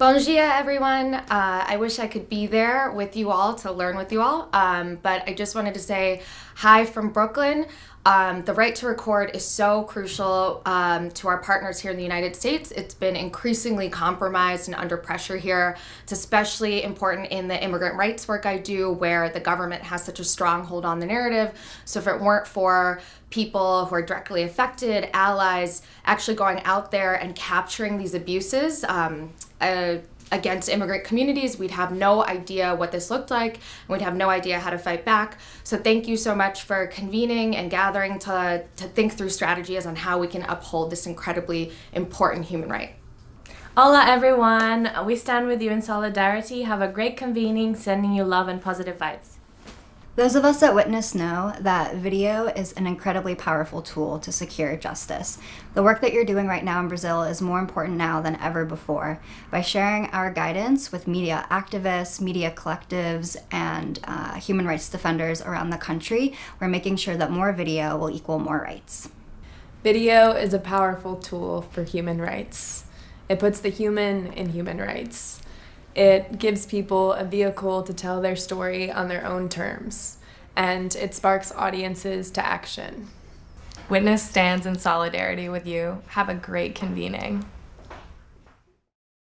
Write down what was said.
Bon dia, everyone. Uh, I wish I could be there with you all to learn with you all, um, but I just wanted to say hi from Brooklyn. Um, the right to record is so crucial um, to our partners here in the United States. It's been increasingly compromised and under pressure here. It's especially important in the immigrant rights work I do, where the government has such a strong hold on the narrative. So, if it weren't for people who are directly affected, allies, actually going out there and capturing these abuses, um, uh, against immigrant communities, we'd have no idea what this looked like, and we'd have no idea how to fight back. So thank you so much for convening and gathering to, to think through strategies on how we can uphold this incredibly important human right. Hola everyone, we stand with you in solidarity. Have a great convening, sending you love and positive vibes. Those of us that Witness know that video is an incredibly powerful tool to secure justice. The work that you're doing right now in Brazil is more important now than ever before. By sharing our guidance with media activists, media collectives, and uh, human rights defenders around the country, we're making sure that more video will equal more rights. Video is a powerful tool for human rights. It puts the human in human rights. It gives people a vehicle to tell their story on their own terms, and it sparks audiences to action. Witness stands in solidarity with you. Have a great convening.